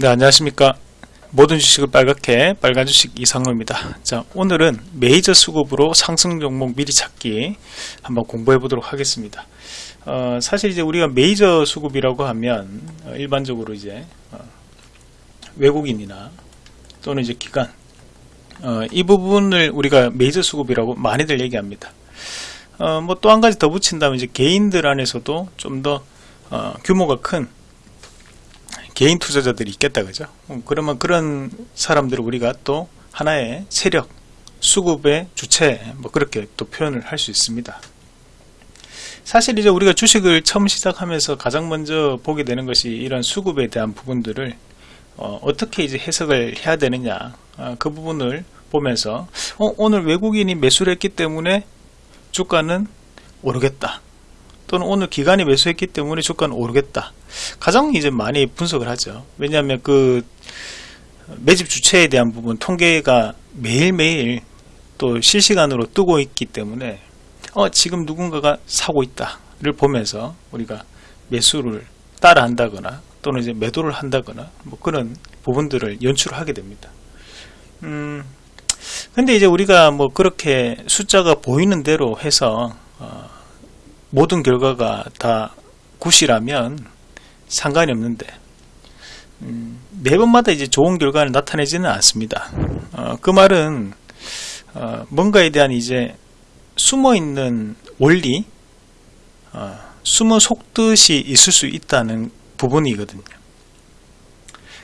네, 안녕하십니까. 모든 주식을 빨갛게 빨간 주식 이상로입니다. 자, 오늘은 메이저 수급으로 상승 종목 미리 찾기 한번 공부해 보도록 하겠습니다. 어, 사실 이제 우리가 메이저 수급이라고 하면 어, 일반적으로 이제 어, 외국인이나 또는 이제 기관 어, 이 부분을 우리가 메이저 수급이라고 많이들 얘기합니다. 어, 뭐또 한 가지 더 붙인다면 이제 개인들 안에서도 좀더 어, 규모가 큰 개인 투자자들이 있겠다 그죠? 음, 그러면 그런 사람들을 우리가 또 하나의 세력 수급의 주체 뭐 그렇게 또 표현을 할 수 있습니다. 사실 이제 우리가 주식을 처음 시작하면서 가장 먼저 보게 되는 것이 이런 수급에 대한 부분들을 어, 떻게 이제 해석을 해야 되느냐 어, 그 부분을 보면서 어, 오늘 외국인이 매수를 했기 때문에 주가는 오르겠다 또는 오늘 기간이 매수했기 때문에 주가는 오르겠다. 가장 이제 많이 분석을 하죠. 왜냐하면 그 매집 주체에 대한 부분 통계가 매일매일 또 실시간으로 뜨고 있기 때문에 어 지금 누군가가 사고 있다 를 보면서 우리가 매수를 따라 한다거나 또는 이제 매도를 한다거나 뭐 그런 부분들을 연출하게 됩니다. 음 근데 이제 우리가 뭐 그렇게 숫자가 보이는 대로 해서 어, 모든 결과가 다 굿이라면 상관이 없는데 음, 매번마다 이제 좋은 결과를 나타내지는 않습니다. 어, 그 말은 어, 뭔가에 대한 이제 숨어 있는 원리, 어, 숨어 속뜻이 있을 수 있다는 부분이거든요.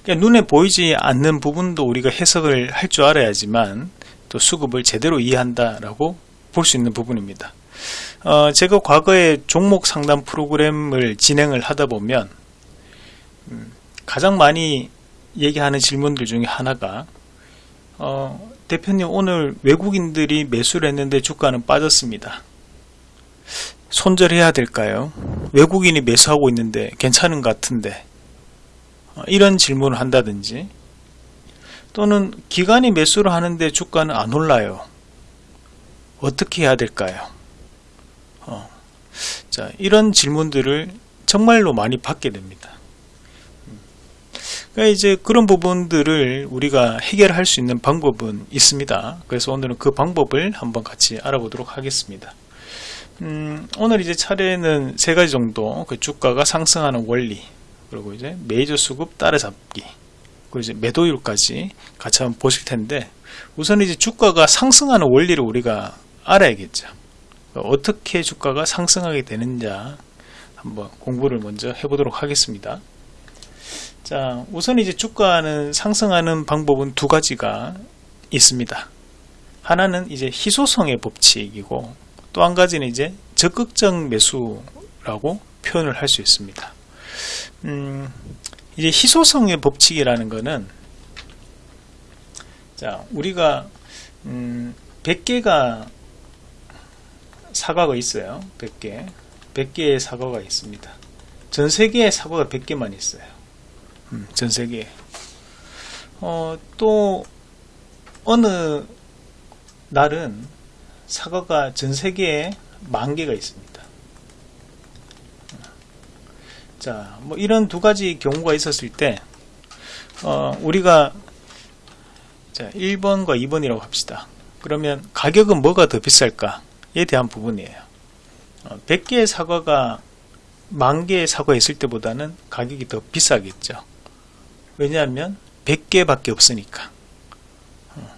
그러니까 눈에 보이지 않는 부분도 우리가 해석을 할 줄 알아야지만 또 수급을 제대로 이해한다라고 볼 수 있는 부분입니다. 어, 제가 과거에 종목 상담 프로그램을 진행을 하다 보면 음, 가장 많이 얘기하는 질문들 중에 하나가 어, 대표님 오늘 외국인들이 매수를 했는데 주가는 빠졌습니다. 손절해야 될까요? 외국인이 매수하고 있는데 괜찮은 것 같은데 어, 이런 질문을 한다든지 또는 기관이 매수를 하는데 주가는 안 올라요. 어떻게 해야 될까요? 어, 자 이런 질문들을 정말로 많이 받게 됩니다. 그러니까 이제 그런 부분들을 우리가 해결할 수 있는 방법은 있습니다. 그래서 오늘은 그 방법을 한번 같이 알아보도록 하겠습니다. 음, 오늘 이제 차례는 세 가지 정도 그 주가가 상승하는 원리 그리고 이제 메이저 수급 따라잡기 그리고 이제 매도율까지 같이 한번 보실 텐데 우선 이제 주가가 상승하는 원리를 우리가 알아야겠죠. 어떻게 주가가 상승하게 되는지 한번 공부를 먼저 해보도록 하겠습니다. 자, 우선 이제 주가는 상승하는 방법은 두 가지가 있습니다. 하나는 이제 희소성의 법칙이고 또 한 가지는 이제 적극적 매수라고 표현을 할 수 있습니다. 음, 이제 희소성의 법칙이라는 것은 자, 우리가 음, 100개가 사과가 있어요. 100개. 100개의 사과가 있습니다. 전 세계에 사과가 100개만 있어요. 음, 전 세계에. 어, 또, 어느 날은 사과가 전 세계에 만 개가 있습니다. 자, 뭐 이런 두 가지 경우가 있었을 때, 어, 우리가, 자, 1번과 2번이라고 합시다. 그러면 가격은 뭐가 더 비쌀까? 에 대한 부분이에요. 100개의 어, 사과가 만 개의 사과 있을 때보다는 가격이 더 비싸겠죠. 왜냐하면 100개 밖에 없으니까. 어,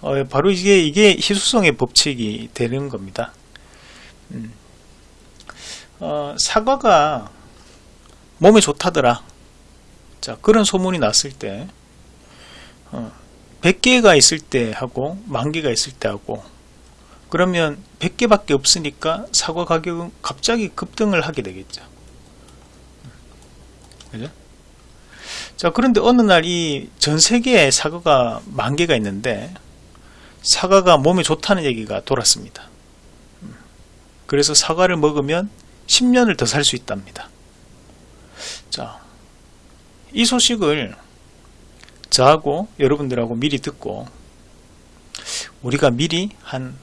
어, 바로 이게, 이게 희소성의 법칙이 되는 겁니다. 음. 어, 사과가 몸에 좋다더라. 자, 그런 소문이 났을 때, 어, 100개가 있을 때 하고, 만개가 있을 때 하고, 그러면 100개밖에 없으니까 사과 가격은 갑자기 급등을 하게 되겠죠. 그죠? 자, 그런데 어느 날 이 전 세계에 사과가 만 개가 있는데 사과가 몸에 좋다는 얘기가 돌았습니다. 그래서 사과를 먹으면 10년을 더 살 수 있답니다. 자, 이 소식을 저하고 여러분들하고 미리 듣고 우리가 미리 한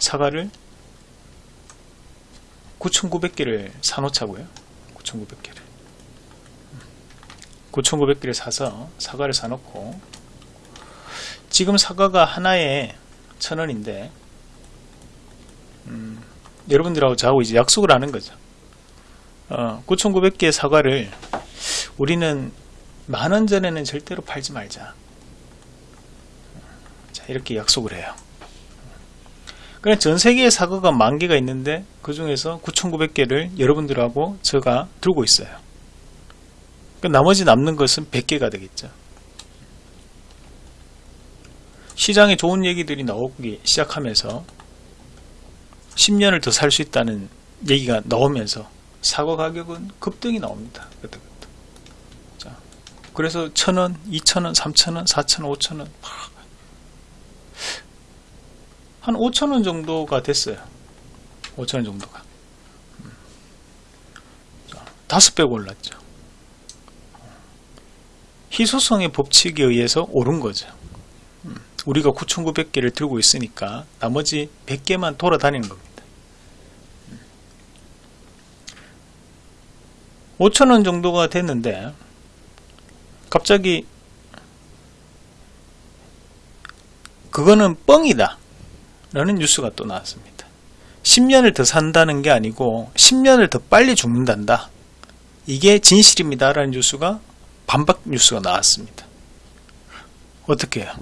사과를 9,900개를 사놓자고요. 9,900개를. 9,900개를 사서 사과를 사놓고 지금 사과가 하나에 천원인데 음, 여러분들하고 저하고 이제 약속을 하는 거죠. 어, 9,900개의 사과를 우리는 만원 전에는 절대로 팔지 말자. 자, 이렇게 약속을 해요. 그냥 전 세계에 사과가 만 개가 있는데 그 중에서 9,900개를 여러분들하고 제가 들고 있어요. 그 나머지 남는 것은 100개가 되겠죠. 시장에 좋은 얘기들이 나오기 시작하면서 10년을 더 살 수 있다는 얘기가 나오면서 사과 가격은 급등이 나옵니다. 그래서 천원, 이천원, 삼천원, 사천원, 오천원 한 5천원 정도가 됐어요. 5천원 정도가. 음. 다섯 배 올랐죠. 희소성의 법칙에 의해서 오른 거죠. 음. 우리가 9,900개를 들고 있으니까 나머지 100개만 돌아다니는 겁니다. 5천원 정도가 됐는데 갑자기 그거는 뻥이다 라는 뉴스가 또 나왔습니다. 10년을 더 산다는 게 아니고 10년을 더 빨리 죽는단다. 이게 진실입니다. 라는 뉴스가 반박 뉴스가 나왔습니다. 어떻게 해요?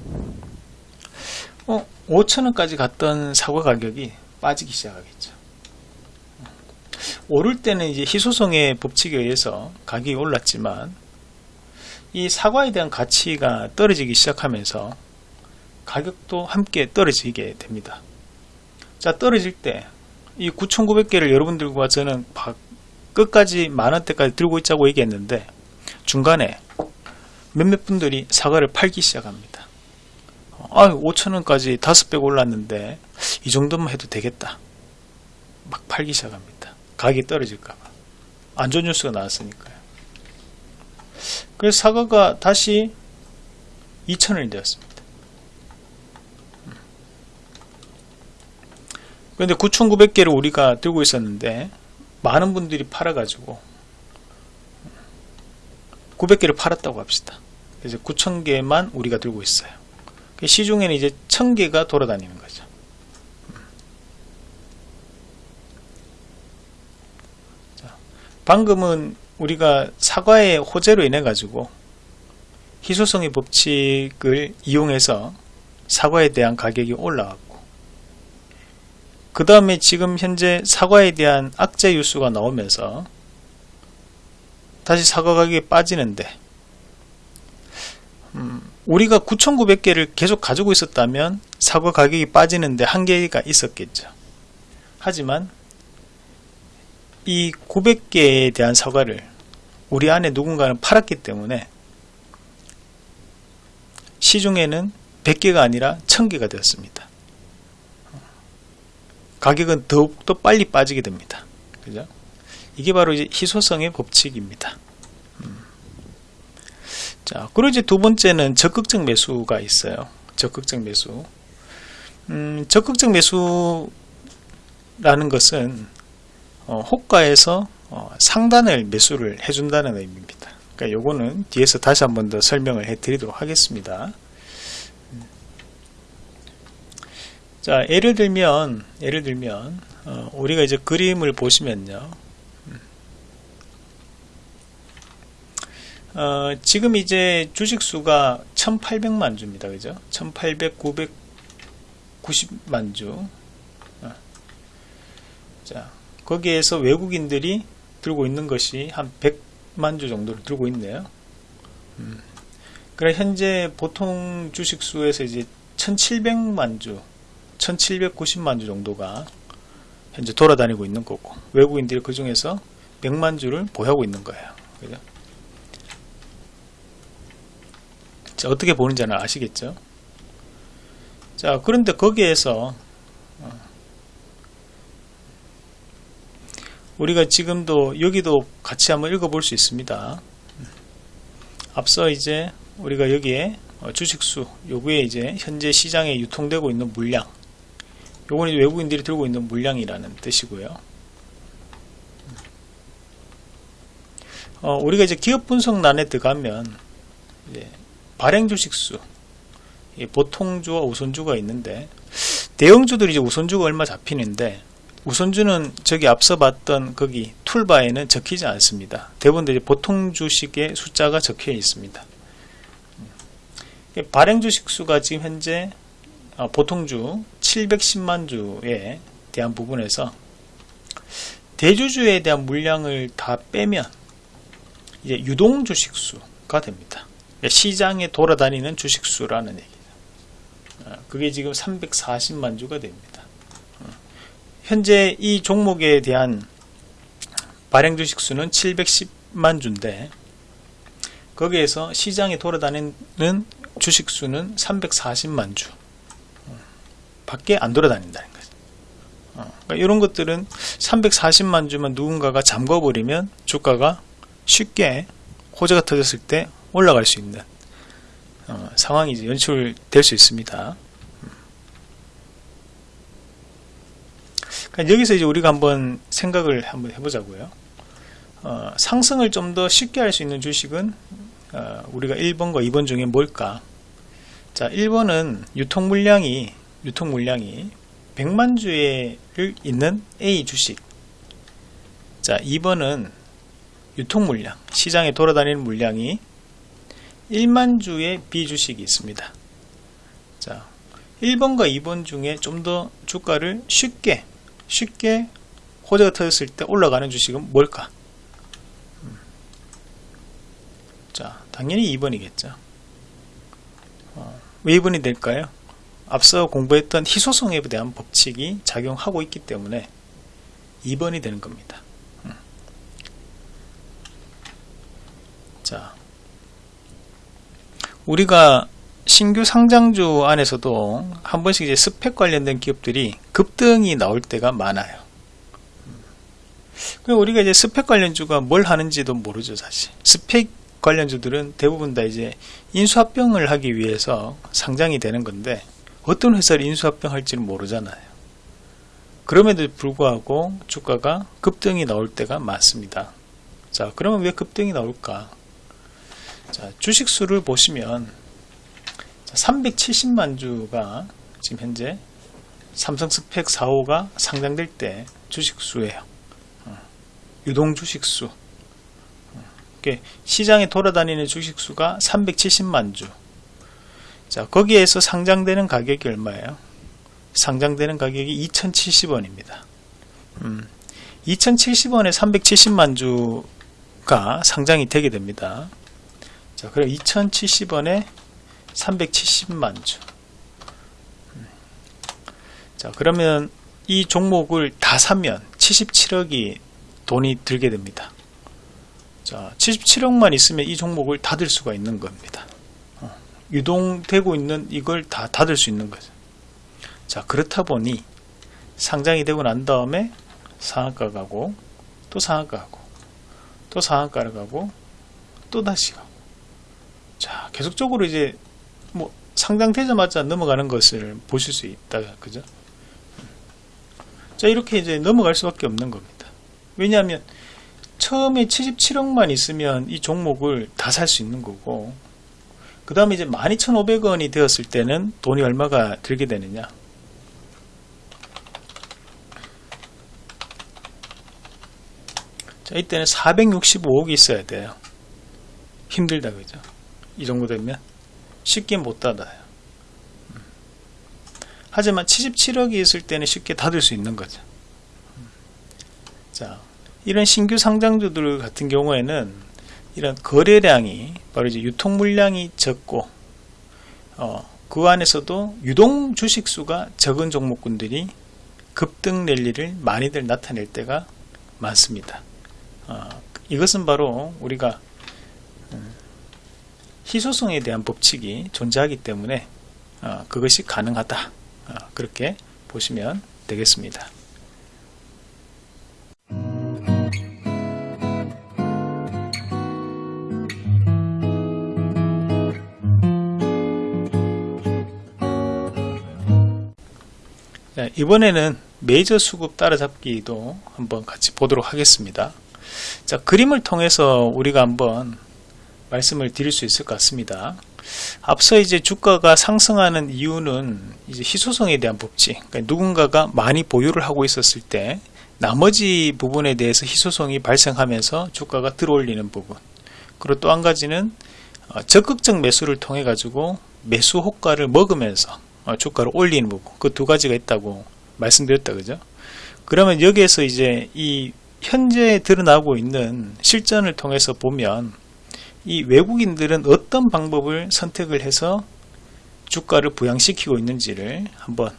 어, 5천원까지 갔던 사과 가격이 빠지기 시작하겠죠. 오를 때는 이제 희소성의 법칙에 의해서 가격이 올랐지만 이 사과에 대한 가치가 떨어지기 시작하면서 가격도 함께 떨어지게 됩니다. 자 떨어질 때 이 9,900개를 여러분들과 저는 끝까지 만원대까지 들고 있자고 얘기했는데 중간에 몇몇 분들이 사과를 팔기 시작합니다. 아 5천원까지 5배 올랐는데 이 정도만 해도 되겠다. 막 팔기 시작합니다. 가격이 떨어질까봐 안 좋은 뉴스가 나왔으니까요. 그래서 사과가 다시 2천원이 되었습니다. 그런데 9,900개를 우리가 들고 있었는데 많은 분들이 팔아가지고 900개를 팔았다고 합시다. 그래서 9,000개만 우리가 들고 있어요. 시중에는 이제 1,000개가 돌아다니는 거죠. 방금은 우리가 사과의 호재로 인해 가지고 희소성의 법칙을 이용해서 사과에 대한 가격이 올라갔고 그 다음에 지금 현재 사과에 대한 악재 뉴스가 나오면서 다시 사과 가격이 빠지는데 음, 우리가 9,900개를 계속 가지고 있었다면 사과 가격이 빠지는데 한계가 있었겠죠. 하지만 이 900개에 대한 사과를 우리 안에 누군가는 팔았기 때문에 시중에는 100개가 아니라 1000개가 되었습니다. 가격은 더욱더 빨리 빠지게 됩니다. 그죠? 이게 바로 이제 희소성의 법칙입니다. 음. 자, 그리고 이제 두 번째는 적극적 매수가 있어요. 적극적 매수. 음, 적극적 매수라는 것은 어, 호가에서 어, 상단을 매수를 해준다는 의미입니다. 그러니까 요거는 뒤에서 다시 한 번 더 설명을 해 드리도록 하겠습니다. 자 예를 들면 예를 들면 어, 우리가 이제 그림을 보시면요. 어, 지금 이제 주식수가 1800만 주입니다. 그죠? 1800 990만 주. 어. 자, 거기에서 외국인들이 들고 있는 것이 한 100만 주 정도를 들고 있네요. 음. 그래 현재 보통 주식수에서 이제 1700만 주 1790만 주 정도가 현재 돌아다니고 있는 거고 외국인들이 그 중에서 100만 주를 보유하고 있는 거예요. 그죠? 자, 어떻게 보는지는 아시겠죠? 자, 그런데 거기에서 어, 우리가 지금도 여기도 같이 한번 읽어볼 수 있습니다. 앞서 이제 우리가 여기에 어, 주식수 요구에 이제 현재 시장에 유통되고 있는 물량 이제 외국인들이 들고 있는 물량이라는 뜻이고요. 어, 우리가 이제 기업 분석란에 들어가면 발행 주식수 보통주와 우선주가 있는데 대형주들이 이제 우선주가 얼마 잡히는데 우선주는 저기 앞서 봤던 거기 툴바에는 적히지 않습니다. 대부분 이제 보통 주식의 숫자가 적혀 있습니다. 발행 주식 수가 지금 현재 어, 보통주 710만 주에 대한 부분에서 대주주에 대한 물량을 다 빼면 이제 유동 주식 수가 됩니다. 시장에 돌아다니는 주식 수라는 얘기죠. 어, 그게 지금 340만 주가 됩니다. 어, 현재 이 종목에 대한 발행 주식 수는 710만 주인데 거기에서 시장에 돌아다니는 주식 수는 340만 주 밖에 안 돌아다닌다는 거죠. 어, 그러니까 이런 것들은 340만 주만 누군가가 잠궈버리면 주가가 쉽게 호재가 터졌을 때 올라갈 수 있는 어, 상황이 이제 연출될 수 있습니다. 그러니까 여기서 이제 우리가 한번 생각을 한번 해보자고요. 어, 상승을 좀 더 쉽게 할 수 있는 주식은 어, 우리가 1번과 2번 중에 뭘까? 자, 1번은 유통 물량이 유통 물량이 100만 주를 있는 A 주식. 자, 2번은 유통 물량, 시장에 돌아다니는 물량이 1만 주의 B 주식이 있습니다. 자, 1번과 2번 중에 좀 더 주가를 쉽게 쉽게 호재가 터졌을 때 올라가는 주식은 뭘까? 자, 당연히 2번이겠죠. 어, 왜 2번이 될까요? 앞서 공부했던 희소성에 대한 법칙이 작용하고 있기 때문에 2번이 되는 겁니다. 음. 자, 우리가 신규 상장주 안에서도 한 번씩 이제 스펙 관련된 기업들이 급등이 나올 때가 많아요. 그 우리가 이제 스펙 관련주가 뭘 하는지도 모르죠, 사실. 스펙 관련주들은 대부분 다 이제 인수합병을 하기 위해서 상장이 되는 건데 어떤 회사를 인수합병할지는 모르잖아요. 그럼에도 불구하고 주가가 급등이 나올 때가 많습니다. 자, 그러면 왜 급등이 나올까? 자, 주식수를 보시면 370만 주가 지금 현재 삼성 스펙 4호가 상장될 때 주식수예요. 어, 유동 주식수. 시장에 돌아다니는 주식수가 370만 주. 자, 거기에서 상장되는 가격이 얼마예요? 상장되는 가격이 2070원입니다. 음, 2070원에 370만 주가 상장이 되게 됩니다. 자, 그럼 2070원에 370만 주. 음. 자, 그러면 이 종목을 다 사면 77억이 돈이 들게 됩니다. 자, 77억만 있으면 이 종목을 닫을 수가 있는 겁니다. 어, 유동되고 있는 이걸 다 닫을 수 있는 거죠. 자, 그렇다 보니 상장이 되고 난 다음에 상한가 가고 또 상한가 가고 또 상한가를 가고 또 다시 가고 자, 계속적으로 이제 뭐 상장되자마자 넘어가는 것을 보실 수 있다. 그죠? 자, 이렇게 이제 넘어갈 수밖에 없는 겁니다. 왜냐하면 처음에 77억만 있으면 이 종목을 다 살 수 있는 거고 그 다음에 이제 12,500원이 되었을 때는 돈이 얼마가 들게 되느냐? 자 이때는 465억이 있어야 돼요. 힘들다 그죠? 이 정도 되면 쉽게 못 닫아요. 하지만 77억이 있을 때는 쉽게 닫을 수 있는 거죠. 자 이런 신규 상장주들 같은 경우에는 이런 거래량이 바로 이제 유통 물량이 적고 어, 그 안에서도 유동 주식수가 적은 종목군들이 급등 랠리를 많이들 나타낼 때가 많습니다. 어, 이것은 바로 우리가 음, 희소성에 대한 법칙이 존재하기 때문에 어, 그것이 가능하다 어, 그렇게 보시면 되겠습니다. 이번에는 메이저 수급 따라잡기도 한번 같이 보도록 하겠습니다. 자, 그림을 통해서 우리가 한번 말씀을 드릴 수 있을 것 같습니다. 앞서 이제 주가가 상승하는 이유는 이제 희소성에 대한 법칙. 그러니까 누군가가 많이 보유를 하고 있었을 때 나머지 부분에 대해서 희소성이 발생하면서 주가가 들어올리는 부분. 그리고 또 한 가지는 어, 적극적 매수를 통해 가지고 매수 호가를 먹으면서 어, 주가를 올리는 부분. 그 두 가지가 있다고 말씀드렸다 그죠? 그러면 여기에서 이제 이 현재 드러나고 있는 실전을 통해서 보면 이 외국인들은 어떤 방법을 선택을 해서 주가를 부양시키고 있는지를 한번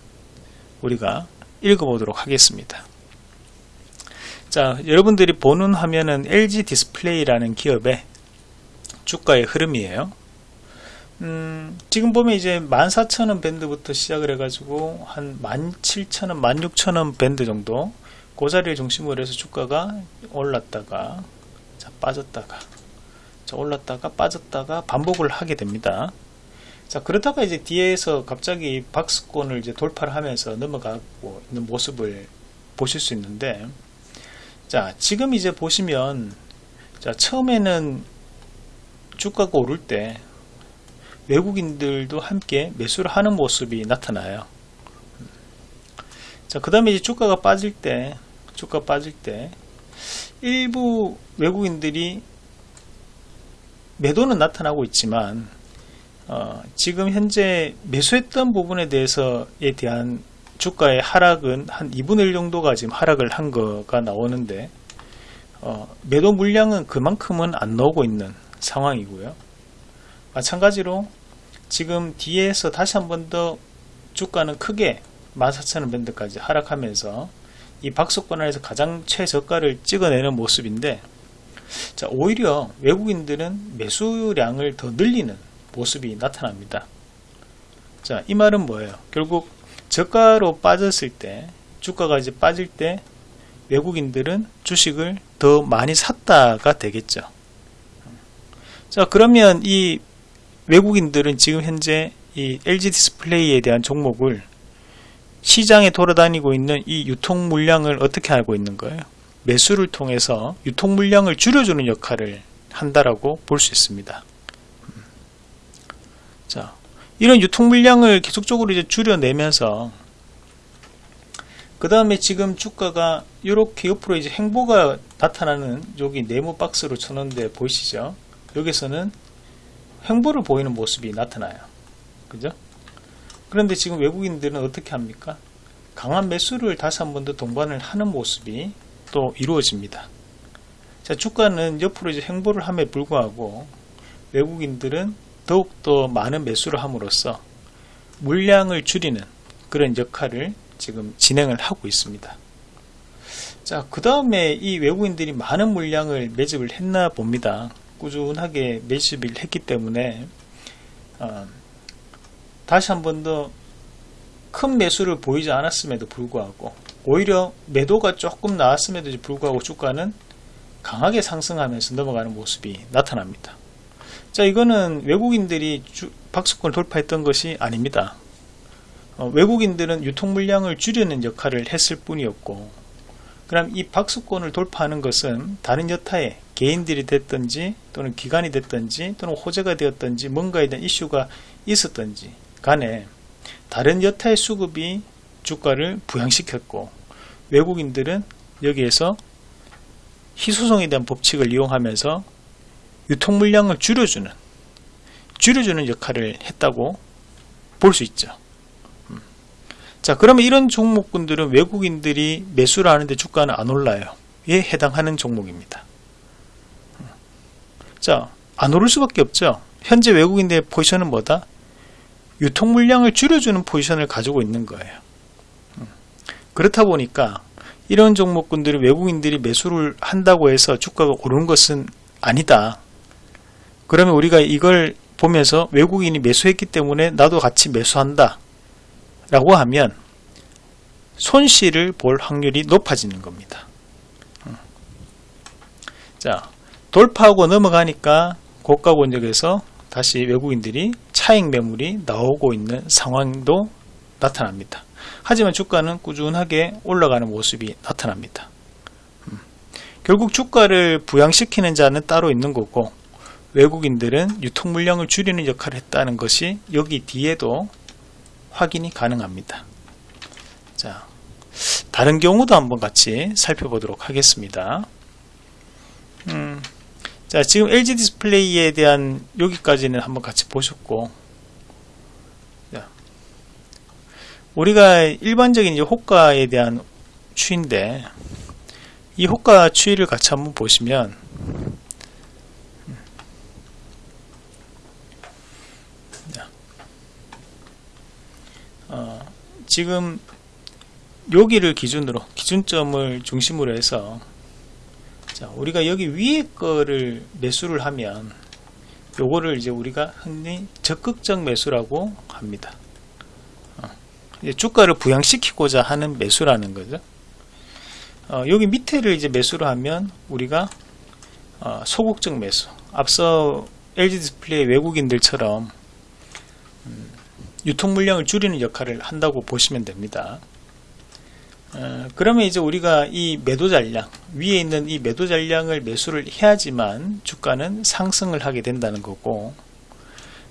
우리가 읽어보도록 하겠습니다. 자, 여러분들이 보는 화면은 LG 디스플레이라는 기업의 주가의 흐름이에요. 음, 지금 보면 이제 14,000원 밴드부터 시작을 해가지고 한 17,000원, 16,000원 밴드 정도 그 자리를 중심으로 해서 주가가 올랐다가 자, 빠졌다가 자, 올랐다가 빠졌다가 반복을 하게 됩니다. 자 그러다가 이제 뒤에서 갑자기 박스권을 이제 돌파를 하면서 넘어가고 있는 모습을 보실 수 있는데 자 지금 이제 보시면 자 처음에는 주가가 오를 때 외국인들도 함께 매수를 하는 모습이 나타나요. 자, 그 다음에 이제 주가가 빠질 때, 주가 빠질 때, 일부 외국인들이 매도는 나타나고 있지만, 어, 지금 현재 매수했던 부분에 대해서에 대한 주가의 하락은 한 2분의 1 정도가 지금 하락을 한 거가 나오는데, 어, 매도 물량은 그만큼은 안 나오고 있는 상황이고요. 마찬가지로 지금 뒤에서 다시 한 번 더 주가는 크게 14,000원 밴드까지 하락하면서 이 박스권 안에서 가장 최저가를 찍어내는 모습인데 자 오히려 외국인들은 매수량을 더 늘리는 모습이 나타납니다. 자 이 말은 뭐예요? 결국 저가로 빠졌을 때 주가가 이제 빠질 때 외국인들은 주식을 더 많이 샀다가 되겠죠. 자 그러면 이 외국인들은 지금 현재 이 LG 디스플레이에 대한 종목을 시장에 돌아다니고 있는 이 유통 물량을 어떻게 알고 있는 거예요? 매수를 통해서 유통 물량을 줄여주는 역할을 한다라고 볼 수 있습니다. 자, 이런 유통 물량을 계속적으로 이제 줄여내면서 그 다음에 지금 주가가 이렇게 옆으로 이제 행보가 나타나는 여기 네모 박스로 쳐놓은데 보이시죠? 여기서는 횡보를 보이는 모습이 나타나요. 그죠? 그런데 지금 외국인들은 어떻게 합니까? 강한 매수를 다시 한 번 더 동반을 하는 모습이 또 이루어집니다. 자, 주가는 옆으로 이제 횡보를 함에 불구하고 외국인들은 더욱더 많은 매수를 함으로써 물량을 줄이는 그런 역할을 지금 진행을 하고 있습니다. 자, 그 다음에 이 외국인들이 많은 물량을 매집을 했나 봅니다. 꾸준하게 매집을 했기 때문에 어, 다시 한 번 더 큰 매수를 보이지 않았음에도 불구하고 오히려 매도가 조금 나왔음에도 불구하고 주가는 강하게 상승하면서 넘어가는 모습이 나타납니다. 자 이거는 외국인들이 주, 박스권을 돌파했던 것이 아닙니다. 어, 외국인들은 유통 물량을 줄이는 역할을 했을 뿐이었고 그럼 이 박스권을 돌파하는 것은 다른 여타의 개인들이 됐든지 또는 기관이 됐든지 또는 호재가 되었든지 뭔가에 대한 이슈가 있었든지 간에 다른 여타의 수급이 주가를 부양시켰고 외국인들은 여기에서 희소성에 대한 법칙을 이용하면서 유통 물량을 줄여주는 줄여주는 역할을 했다고 볼 수 있죠. 음. 자 그러면 이런 종목군들은 외국인들이 매수를 하는데 주가는 안 올라요. 에 해당하는 종목입니다. 자, 안 오를 수밖에 없죠. 현재 외국인들의 포지션은 뭐다? 유통 물량을 줄여주는 포지션을 가지고 있는 거예요. 음. 그렇다 보니까 이런 종목군들이 외국인들이 매수를 한다고 해서 주가가 오르는 것은 아니다. 그러면 우리가 이걸 보면서 외국인이 매수했기 때문에 나도 같이 매수한다. 라고 하면 손실을 볼 확률이 높아지는 겁니다. 음. 자, 돌파하고 넘어가니까 고가 권역에서 다시 외국인들이 차익 매물이 나오고 있는 상황도 나타납니다. 하지만 주가는 꾸준하게 올라가는 모습이 나타납니다. 음. 결국 주가를 부양시키는 자는 따로 있는 거고 외국인들은 유통 물량을 줄이는 역할을 했다는 것이 여기 뒤에도 확인이 가능합니다. 자, 다른 경우도 한번 같이 살펴보도록 하겠습니다. 음, 자, 지금 LG 디스플레이에 대한 여기까지는 한번 같이 보셨고, 자, 우리가 일반적인 이제 호가에 대한 추인데, 이 호가 추이를 같이 한번 보시면, 어, 지금 여기를 기준으로 기준점을 중심으로 해서 자, 우리가 여기 위에 거를 매수를 하면 요거를 이제 우리가 흔히 적극적 매수라고 합니다. 어, 이제 주가를 부양시키고자 하는 매수라는 거죠. 어, 여기 밑에를 이제 매수를 하면 우리가 어, 소극적 매수. 앞서 LG 디스플레이 외국인들처럼 음, 유통 물량을 줄이는 역할을 한다고 보시면 됩니다. 어, 그러면 이제 우리가 이 매도 잔량 위에 있는 이 매도 잔량을 매수를 해야지만 주가는 상승을 하게 된다는 거고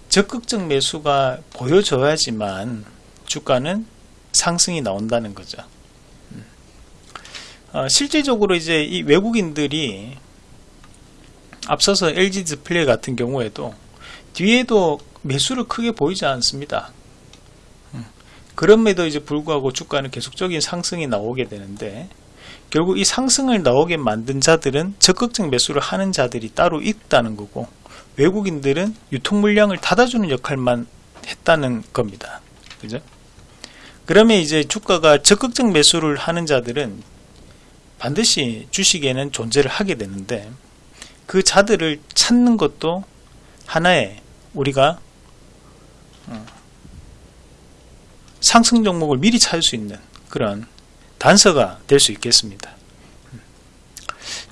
적극적 매수가 보여져야지만 주가는 상승이 나온다는 거죠. 음. 어, 실제적으로 이제 이 외국인들이 앞서서 LG 디스플레이 같은 경우에도 뒤에도 매수를 크게 보이지 않습니다. 그럼에도 이제 불구하고 주가는 계속적인 상승이 나오게 되는데 결국 이 상승을 나오게 만든 자들은 적극적 매수를 하는 자들이 따로 있다는 거고 외국인들은 유통 물량을 닫아주는 역할만 했다는 겁니다. 그죠? 그러면 이제 주가가 적극적 매수를 하는 자들은 반드시 주식에는 존재를 하게 되는데 그 자들을 찾는 것도 하나의 우리가 상승 종목을 미리 찾을 수 있는 그런 단서가 될 수 있겠습니다.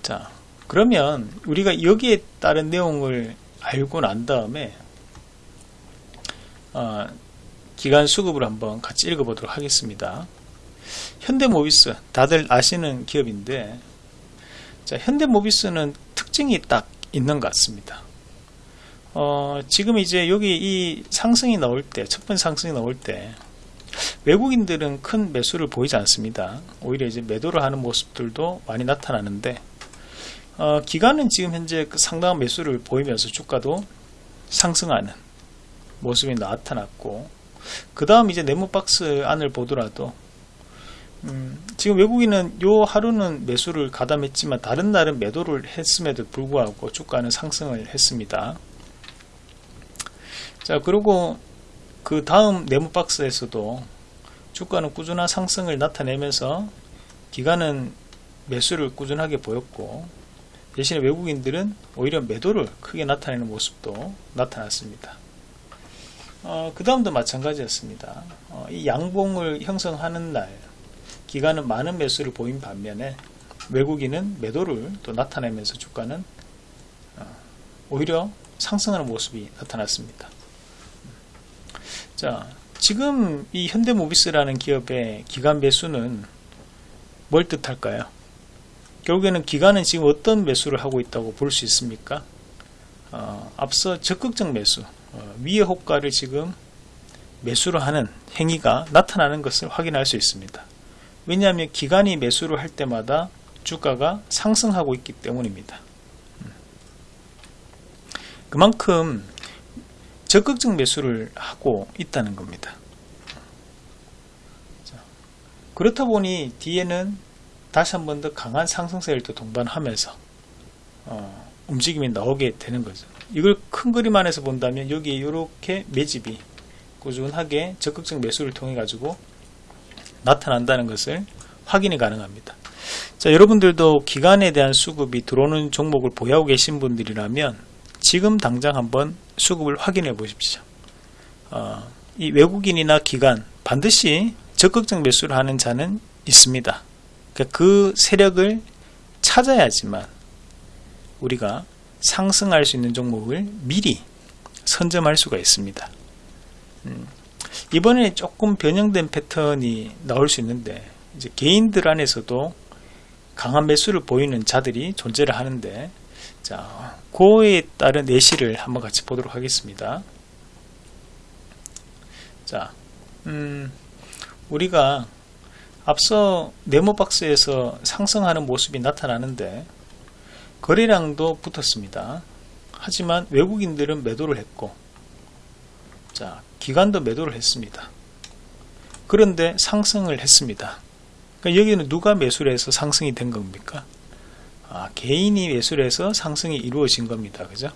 자, 그러면 우리가 여기에 따른 내용을 알고 난 다음에 어, 기간 수급을 한번 같이 읽어보도록 하겠습니다. 현대모비스 다들 아시는 기업인데 자, 현대모비스는 특징이 딱 있는 것 같습니다. 어, 지금 이제 여기 이 상승이 나올 때, 첫 번째 상승이 나올 때, 외국인들은 큰 매수를 보이지 않습니다. 오히려 이제 매도를 하는 모습들도 많이 나타나는데 어, 기간은 지금 현재 그 상당한 매수를 보이면서 주가도 상승하는 모습이 나타났고 그 다음 이제 네모박스 안을 보더라도 음, 지금 외국인은 요 하루는 매수를 가담했지만 다른 날은 매도를 했음에도 불구하고 주가는 상승을 했습니다. 자 그리고 그 다음 네모 박스에서도 주가는 꾸준한 상승을 나타내면서 기간은 매수를 꾸준하게 보였고 대신에 외국인들은 오히려 매도를 크게 나타내는 모습도 나타났습니다. 어, 그 다음도 마찬가지였습니다. 어, 이 양봉을 형성하는 날 기간은 많은 매수를 보인 반면에 외국인은 매도를 또 나타내면서 주가는 어, 오히려 상승하는 모습이 나타났습니다. 자, 지금 이 현대모비스라는 기업의 기간 매수는 뭘 뜻할까요? 결국에는 기간은 지금 어떤 매수를 하고 있다고 볼 수 있습니까? 어, 앞서 적극적 매수, 어, 위의 호가를 지금 매수를 하는 행위가 나타나는 것을 확인할 수 있습니다. 왜냐하면 기간이 매수를 할 때마다 주가가 상승하고 있기 때문입니다. 음. 그만큼 적극적 매수를 하고 있다는 겁니다. 자, 그렇다 보니 뒤에는 다시 한 번 더 강한 상승세를 또 동반하면서 어, 움직임이 나오게 되는 거죠. 이걸 큰 그림 안에서 본다면 여기 이렇게 매집이 꾸준하게 적극적 매수를 통해 가지고 나타난다는 것을 확인이 가능합니다. 자, 여러분들도 기간에 대한 수급이 들어오는 종목을 보유하고 계신 분들이라면 지금 당장 한번 수급을 확인해 보십시오. 어, 이 외국인이나 기관 반드시 적극적 매수를 하는 자는 있습니다. 그러니까 그 세력을 찾아야지만 우리가 상승할 수 있는 종목을 미리 선점할 수가 있습니다. 음, 이번에 조금 변형된 패턴이 나올 수 있는데 이제 개인들 안에서도 강한 매수를 보이는 자들이 존재를 하는데 자, 그에 따른 내시를 한번 같이 보도록 하겠습니다. 자, 음, 우리가 앞서 네모 박스에서 상승하는 모습이 나타나는데 거래량도 붙었습니다. 하지만 외국인들은 매도를 했고 자 기관도 매도를 했습니다. 그런데 상승을 했습니다. 그러니까 여기는 누가 매수를 해서 상승이 된 겁니까? 아, 개인이 매수를 해서 상승이 이루어진 겁니다. 그죠?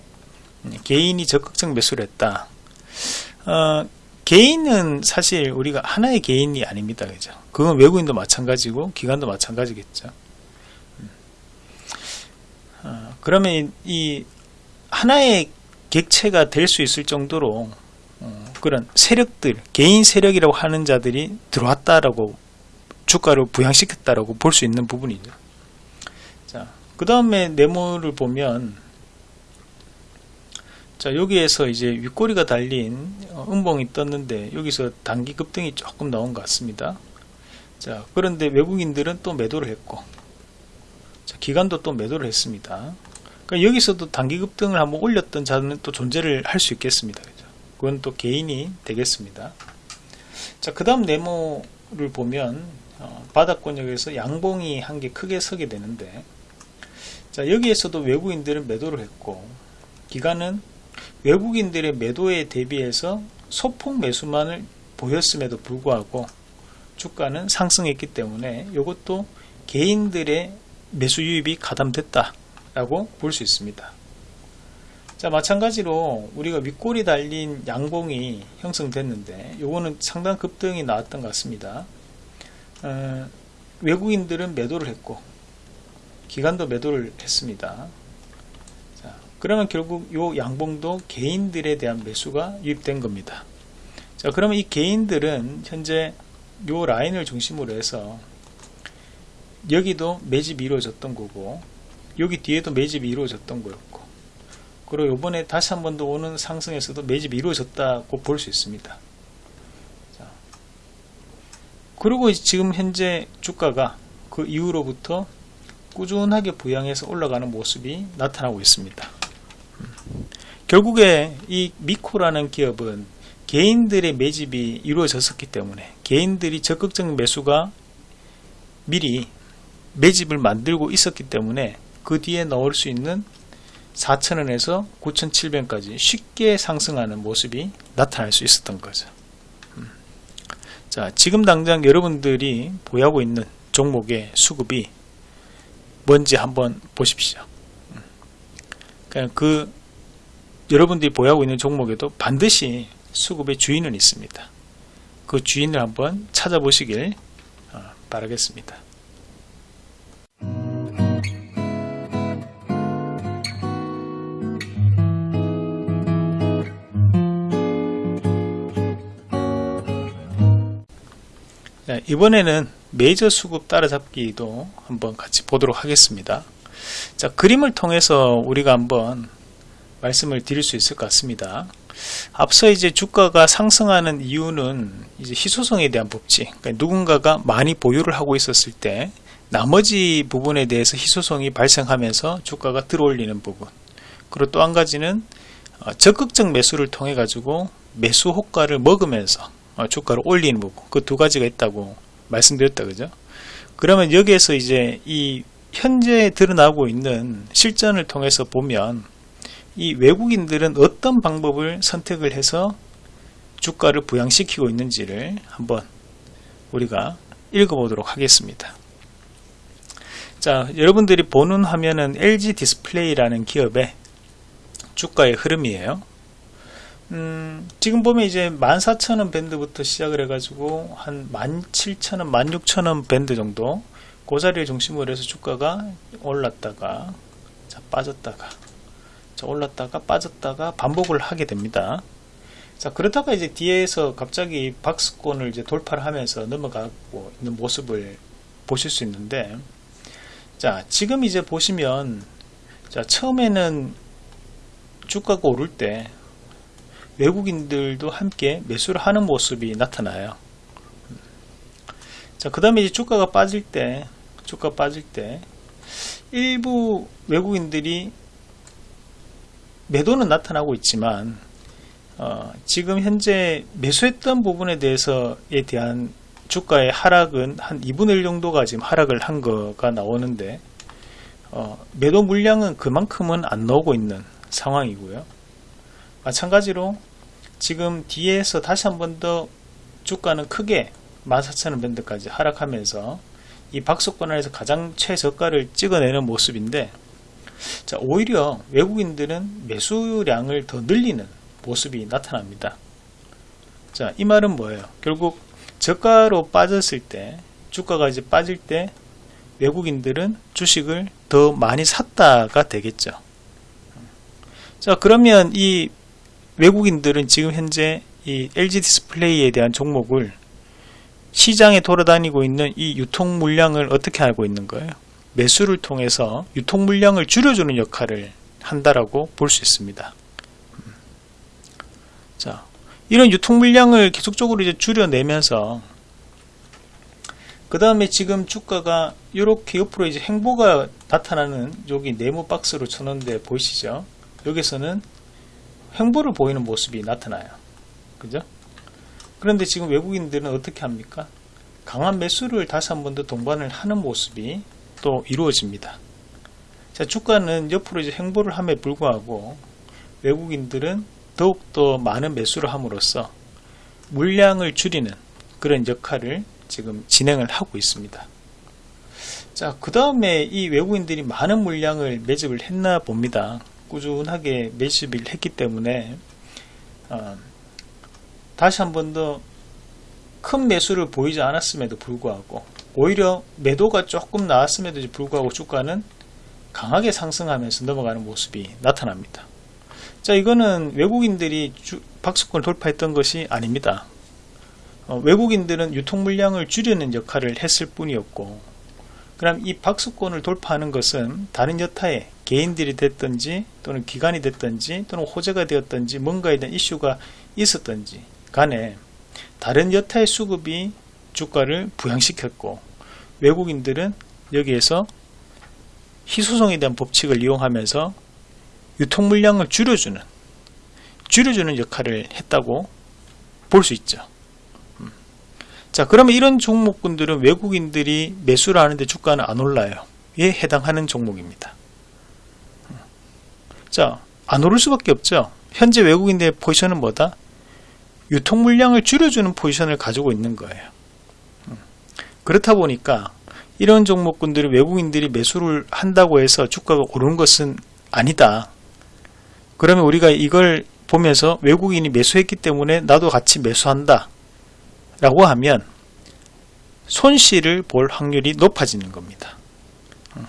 음, 개인이 적극적 매수를 했다. 어, 개인은 사실 우리가 하나의 개인이 아닙니다. 그죠? 그건 외국인도 마찬가지고 기관도 마찬가지겠죠. 음. 어, 그러면 이, 이 하나의 객체가 될 수 있을 정도로 어, 그런 세력들, 개인 세력이라고 하는 자들이 들어왔다라고 주가를 부양시켰다라고 볼 수 있는 부분이죠. 자, 그 다음에 네모를 보면 자 여기에서 이제 윗꼬리가 달린 어, 음봉이 떴는데 여기서 단기 급등이 조금 나온 것 같습니다. 자 그런데 외국인들은 또 매도를 했고 자, 기관도 또 매도를 했습니다. 그러니까 여기서도 단기 급등을 한번 올렸던 자는 또 존재를 할 수 있겠습니다. 그죠? 그건 또 개인이 되겠습니다. 자, 그 다음 네모를 보면 어, 바닥권역에서 양봉이 한 개 크게 서게 되는데 자 여기에서도 외국인들은 매도를 했고 기관은 외국인들의 매도에 대비해서 소폭 매수만을 보였음에도 불구하고 주가는 상승했기 때문에 이것도 개인들의 매수 유입이 가담됐다 라고 볼 수 있습니다. 자 마찬가지로 우리가 윗골이 달린 양봉이 형성됐는데 요거는 상당 급등이 나왔던 것 같습니다. 어, 외국인들은 매도를 했고 기관도 매도를 했습니다. 자, 그러면 결국 요 양봉도 개인들에 대한 매수가 유입된 겁니다. 자 그러면 이 개인들은 현재 요 라인을 중심으로 해서 여기도 매집이 이루어졌던 거고 여기 뒤에도 매집이 이루어졌던 거였고 그리고 이번에 다시 한 번 더 오는 상승에서도 매집이 이루어졌다고 볼 수 있습니다. 자, 그리고 지금 현재 주가가 그 이후로부터 꾸준하게 부양해서 올라가는 모습이 나타나고 있습니다 결국에 이 미코라는 기업은 개인들의 매집이 이루어졌었기 때문에 개인들이 적극적인 매수가 미리 매집을 만들고 있었기 때문에 그 뒤에 넣을 수 있는 4,000원에서 9,700원까지 쉽게 상승하는 모습이 나타날 수 있었던 거죠. 음. 자, 지금 당장 여러분들이 보유하고 있는 종목의 수급이 뭔지 한번 보십시오. 음. 그 여러분들이 보유하고 있는 종목에도 반드시 수급의 주인은 있습니다. 그 주인을 한번 찾아보시길 어, 바라겠습니다. 이번에는 메이저 수급 따라잡기도 한번 같이 보도록 하겠습니다. 자, 그림을 통해서 우리가 한번 말씀을 드릴 수 있을 것 같습니다. 앞서 이제 주가가 상승하는 이유는 이제 희소성에 대한 법칙. 그러니까 누군가가 많이 보유를 하고 있었을 때 나머지 부분에 대해서 희소성이 발생하면서 주가가 들어올리는 부분. 그리고 또 한 가지는 어, 적극적 매수를 통해 가지고 매수 호가를 먹으면서 어, 주가를 올리는 부분. 그 두 가지가 있다고 말씀드렸다 그죠? 그러면 여기에서 이제 이 현재 드러나고 있는 실전을 통해서 보면 이 외국인들은 어떤 방법을 선택을 해서 주가를 부양시키고 있는지를 한번 우리가 읽어보도록 하겠습니다. 자, 여러분들이 보는 화면은 LG 디스플레이라는 기업의 주가의 흐름이에요. 음, 지금 보면 이제 14,000원 밴드부터 시작을 해가지고 한 17,000원, 16,000원 밴드 정도 그 자리를 중심으로 해서 주가가 올랐다가 자, 빠졌다가 자, 올랐다가 빠졌다가 반복을 하게 됩니다. 자 그러다가 이제 뒤에서 갑자기 박스권을 이제 돌파를 하면서 넘어가고 있는 모습을 보실 수 있는데 자 지금 이제 보시면 자 처음에는 주가가 오를 때 외국인들도 함께 매수를 하는 모습이 나타나요. 자, 그 다음에 이제 주가가 빠질 때 주가 빠질 때 일부 외국인들이 매도는 나타나고 있지만 어, 지금 현재 매수했던 부분에 대해서에 대한 주가의 하락은 한 2분의 1 정도가 지금 하락을 한 거가 나오는데 어, 매도 물량은 그만큼은 안 나오고 있는 상황이고요. 마찬가지로 지금 뒤에서 다시 한 번 더 주가는 크게 14,000원 밴드까지 하락하면서 이 박스권 안에서 가장 최저가를 찍어내는 모습인데 자, 오히려 외국인들은 매수량을 더 늘리는 모습이 나타납니다. 자, 이 말은 뭐예요? 결국 저가로 빠졌을 때 주가가 이제 빠질 때 외국인들은 주식을 더 많이 샀다가 되겠죠. 자, 그러면 이 외국인들은 지금 현재 이 LG 디스플레이에 대한 종목을 시장에 돌아다니고 있는 이 유통 물량을 어떻게 알고 있는 거예요? 매수를 통해서 유통 물량을 줄여주는 역할을 한다라고 볼 수 있습니다. 자, 이런 유통 물량을 계속적으로 이제 줄여내면서 그 다음에 지금 주가가 이렇게 옆으로 이제 행보가 나타나는 여기 네모 박스로 쳐놓은데 보이시죠? 여기서는 행보를 보이는 모습이 나타나요. 그죠? 그런데 지금 외국인들은 어떻게 합니까? 강한 매수를 다시 한 번 더 동반을 하는 모습이 또 이루어집니다. 자, 주가는 옆으로 이제 행보를 함에 불구하고 외국인들은 더욱더 많은 매수를 함으로써 물량을 줄이는 그런 역할을 지금 진행을 하고 있습니다. 자, 그 다음에 이 외국인들이 많은 물량을 매집을 했나 봅니다. 꾸준하게 매집을 했기 때문에 어, 다시 한 번 더 큰 매수를 보이지 않았음에도 불구하고 오히려 매도가 조금 나왔음에도 불구하고 주가는 강하게 상승하면서 넘어가는 모습이 나타납니다. 자 이거는 외국인들이 주, 박스권을 돌파했던 것이 아닙니다. 어, 외국인들은 유통 물량을 줄이는 역할을 했을 뿐이었고 그럼 이 박스권을 돌파하는 것은 다른 여타의 개인들이 됐든지 또는 기관이 됐든지 또는 호재가 되었든지 뭔가에 대한 이슈가 있었든지 간에 다른 여타의 수급이 주가를 부양시켰고 외국인들은 여기에서 희소성에 대한 법칙을 이용하면서 유통 물량을 줄여주는 줄여주는 역할을 했다고 볼 수 있죠. 음. 자 그러면 이런 종목군들은 외국인들이 매수를 하는데 주가는 안 올라요. 에 해당하는 종목입니다. 음. 자안 오를 수밖에 없죠. 현재 외국인들의 포지션은 뭐다? 유통 물량을 줄여주는 포지션을 가지고 있는 거예요. 음. 그렇다 보니까 이런 종목군들이 외국인들이 매수를 한다고 해서 주가가 오르는 것은 아니다. 그러면 우리가 이걸 보면서 외국인이 매수했기 때문에 나도 같이 매수한다. 라고 하면 손실을 볼 확률이 높아지는 겁니다. 음.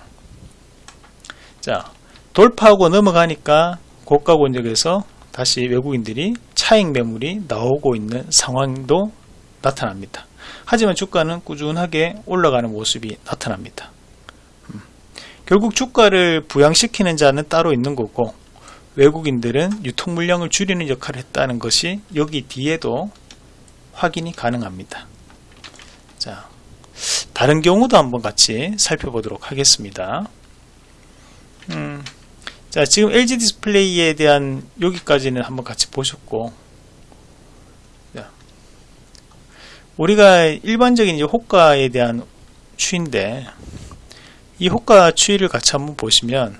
자, 돌파하고 넘어가니까 고가 권역에서 다시 외국인들이 차익 매물이 나오고 있는 상황도 나타납니다. 하지만 주가는 꾸준하게 올라가는 모습이 나타납니다. 음. 결국 주가를 부양시키는 자는 따로 있는 거고 외국인들은 유통 물량을 줄이는 역할을 했다는 것이 여기 뒤에도 확인이 가능합니다. 자, 다른 경우도 한번 같이 살펴보도록 하겠습니다. 음, 자, 지금 LG 디스플레이에 대한 여기까지는 한번 같이 보셨고, 자, 우리가 일반적인 이제 호가에 대한 추인데, 이 호가 추이를 같이 한번 보시면,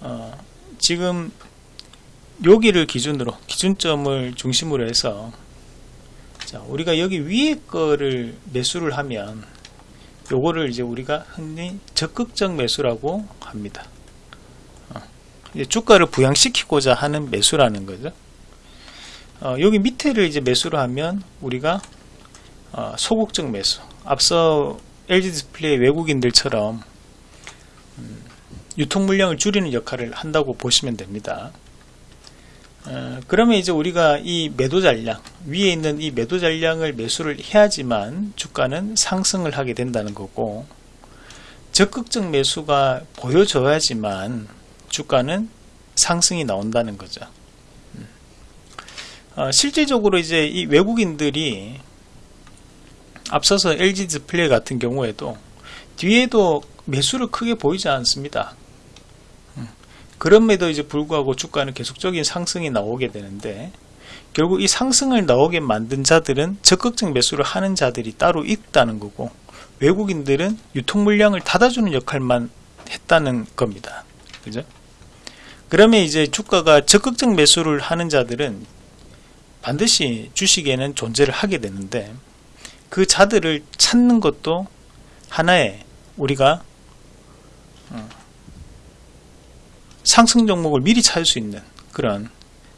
어, 지금 여기를 기준으로 기준점을 중심으로 해서 자, 우리가 여기 위에 거를 매수를 하면 요거를 이제 우리가 흔히 적극적 매수라고 합니다. 어, 주가를 부양시키고자 하는 매수라는 거죠. 어, 여기 밑에를 이제 매수를 하면 우리가 어, 소극적 매수. 앞서 LG 디스플레이 외국인들처럼 유통 물량을 줄이는 역할을 한다고 보시면 됩니다. 어, 그러면 이제 우리가 이 매도 잔량 위에 있는 이 매도 잔량을 매수를 해야지만 주가는 상승을 하게 된다는 거고 적극적 매수가 보여져야지만 주가는 상승이 나온다는 거죠. 음. 어, 실질적으로 이제 이 외국인들이 앞서서 LG 디스플레이 같은 경우에도 뒤에도 매수를 크게 보이지 않습니다. 음, 그럼에도 이제 불구하고 주가는 계속적인 상승이 나오게 되는데 결국 이 상승을 나오게 만든 자들은 적극적 매수를 하는 자들이 따로 있다는 거고 외국인들은 유통 물량을 닫아주는 역할만 했다는 겁니다. 그죠? 그러면 이제 주가가 적극적 매수를 하는 자들은 반드시 주식에는 존재를 하게 되는데 그 자들을 찾는 것도 하나의 우리가 어, 상승 종목을 미리 찾을 수 있는 그런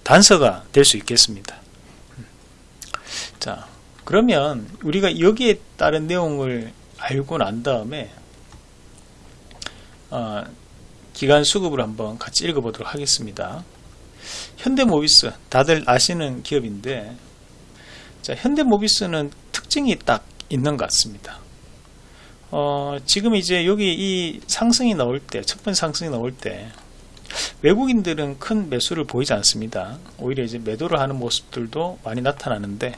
단서가 될 수 있겠습니다. 자, 그러면 우리가 여기에 따른 내용을 알고 난 다음에 어, 기간 수급을 한번 같이 읽어보도록 하겠습니다. 현대모비스 다들 아시는 기업인데 자, 현대모비스는 특징이 딱 있는 것 같습니다. 어, 지금 이제 여기 이 상승이 나올 때, 첫 번째 상승이 나올 때, 외국인들은 큰 매수를 보이지 않습니다. 오히려 이제 매도를 하는 모습들도 많이 나타나는데,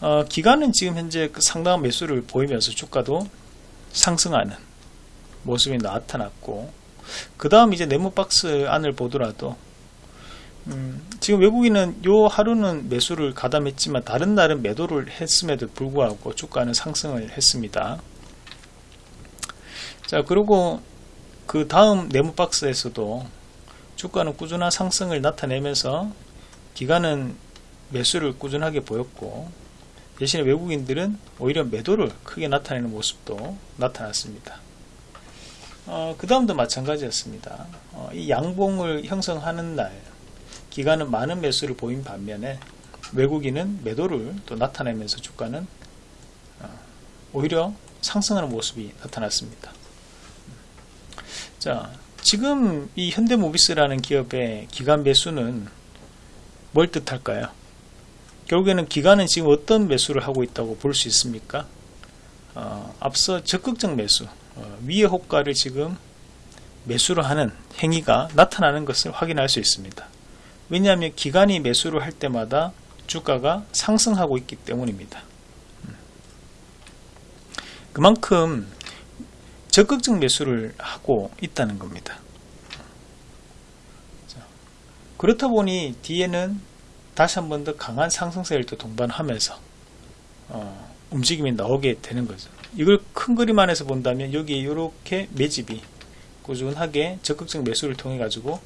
어, 기간은 지금 현재 그 상당한 매수를 보이면서 주가도 상승하는 모습이 나타났고, 그 다음 이제 네모박스 안을 보더라도, 음, 지금 외국인은 요 하루는 매수를 가담했지만 다른 날은 매도를 했음에도 불구하고 주가는 상승을 했습니다. 자 그리고 그 다음 네모 박스에서도 주가는 꾸준한 상승을 나타내면서 기간은 매수를 꾸준하게 보였고 대신에 외국인들은 오히려 매도를 크게 나타내는 모습도 나타났습니다. 어, 그 다음도 마찬가지였습니다. 어, 이 양봉을 형성하는 날 기간은 많은 매수를 보인 반면에 외국인은 매도를 또 나타내면서 주가는 어, 오히려 상승하는 모습이 나타났습니다. 자, 지금 이 현대모비스라는 기업의 기간 매수는 뭘 뜻할까요? 결국에는 기간은 지금 어떤 매수를 하고 있다고 볼 수 있습니까? 어, 앞서 적극적 매수, 어, 위의 호가를 지금 매수를 하는 행위가 나타나는 것을 확인할 수 있습니다. 왜냐하면 기간이 매수를 할 때마다 주가가 상승하고 있기 때문입니다. 음. 그만큼 적극적 매수를 하고 있다는 겁니다. 자, 그렇다 보니 뒤에는 다시 한 번 더 강한 상승세를 또 동반하면서 어, 움직임이 나오게 되는 거죠. 이걸 큰 그림 안에서 본다면 여기 이렇게 매집이 꾸준하게 적극적 매수를 통해 가지고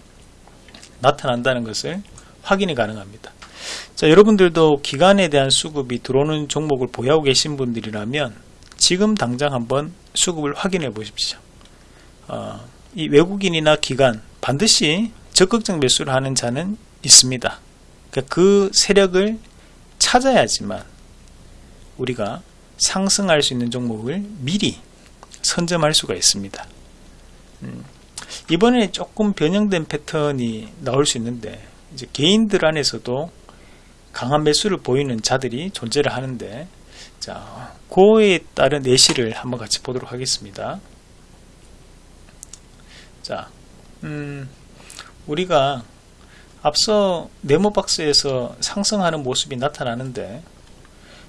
나타난다는 것을 확인이 가능합니다. 자, 여러분들도 기간에 대한 수급이 들어오는 종목을 보유하고 계신 분들이라면 지금 당장 한번 수급을 확인해 보십시오. 어, 이 외국인이나 기관 반드시 적극적 매수를 하는 자는 있습니다. 그러니까 그 세력을 찾아야지만 우리가 상승할 수 있는 종목을 미리 선점할 수가 있습니다. 음, 이번에 조금 변형된 패턴이 나올 수 있는데 이제 개인들 안에서도 강한 매수를 보이는 자들이 존재를 하는데 자, 그에 따른 내시를 한번 같이 보도록 하겠습니다. 자, 음, 우리가 앞서 네모 박스에서 상승하는 모습이 나타나는데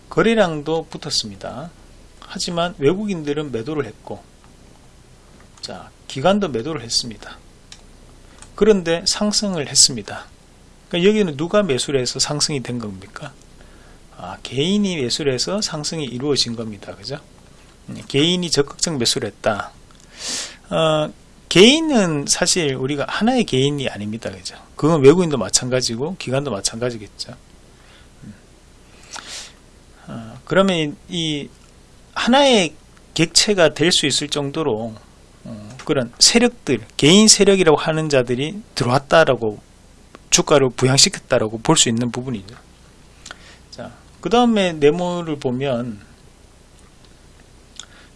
거래량도 붙었습니다. 하지만 외국인들은 매도를 했고 자 기관도 매도를 했습니다. 그런데 상승을 했습니다. 그러니까 여기는 누가 매수를 해서 상승이 된 겁니까? 아, 개인이 매수를 해서 상승이 이루어진 겁니다. 그죠? 음, 개인이 적극적 매수를 했다. 어, 개인은 사실 우리가 하나의 개인이 아닙니다. 그죠? 그건 외국인도 마찬가지고 기관도 마찬가지겠죠. 음. 어, 그러면 이 하나의 객체가 될 수 있을 정도로 어, 그런 세력들, 개인 세력이라고 하는 자들이 들어왔다라고 주가를 부양시켰다라고 볼 수 있는 부분이죠. 자, 그 다음에 네모를 보면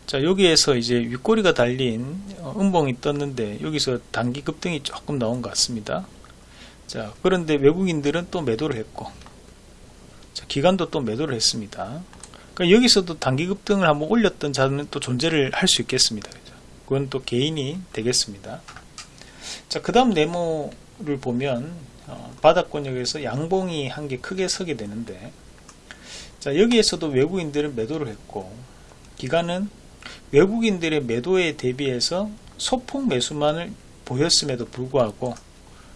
자 여기에서 이제 윗꼬리가 달린 어, 음봉이 떴는데 여기서 단기 급등이 조금 나온 것 같습니다. 자 그런데 외국인들은 또 매도를 했고 자, 기관도 또 매도를 했습니다. 그러니까 여기서도 단기 급등을 한번 올렸던 자는 또 존재를 할 수 있겠습니다? 그건 또 개인이 되겠습니다. 자그 다음 네모 수급을 보면 어, 바닥권역에서 양봉이 한 개 크게 서게 되는데 자 여기에서도 외국인들은 매도를 했고 기간은 외국인들의 매도에 대비해서 소폭 매수만을 보였음에도 불구하고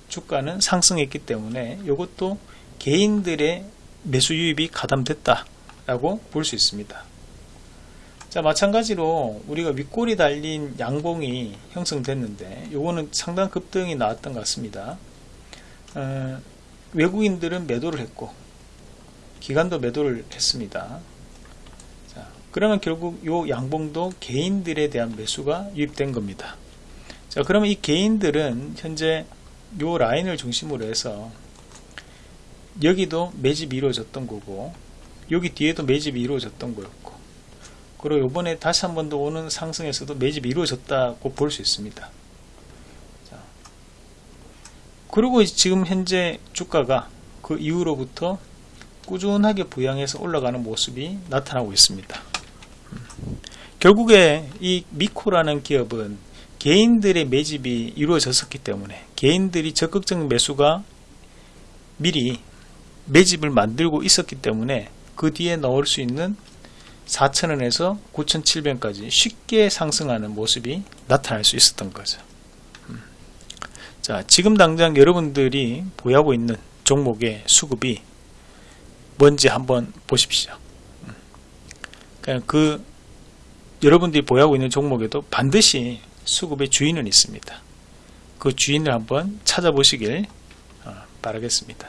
주가는 상승했기 때문에 이것도 개인들의 매수 유입이 가담됐다 라고 볼 수 있습니다. 자 마찬가지로 우리가 윗골이 달린 양봉이 형성됐는데 요거는 상당 급등이 나왔던 것 같습니다. 어, 외국인들은 매도를 했고 기관도 매도를 했습니다. 자, 그러면 결국 요 양봉도 개인들에 대한 매수가 유입된 겁니다. 자 그러면 이 개인들은 현재 요 라인을 중심으로 해서 여기도 매집이 이루어졌던 거고 여기 뒤에도 매집이 이루어졌던 거였고 그리고 요번에 다시 한 번 더 오는 상승에서도 매집이 이루어졌다고 볼 수 있습니다. 자, 그리고 지금 현재 주가가 그 이후로부터 꾸준하게 부양해서 올라가는 모습이 나타나고 있습니다 음. 결국에 이 미코라는 기업은 개인들의 매집이 이루어졌었기 때문에 개인들이 적극적인 매수가 미리 매집을 만들고 있었기 때문에 그 뒤에 넣을 수 있는 4,000원에서 9,700원까지 쉽게 상승하는 모습이 나타날 수 있었던 거죠. 음. 자, 지금 당장 여러분들이 보유하고 있는 종목의 수급이 뭔지 한번 보십시오. 그 여러분들이 보유하고 있는 종목에도 반드시 수급의 주인은 있습니다. 그 주인을 한번 찾아보시길 어, 바라겠습니다.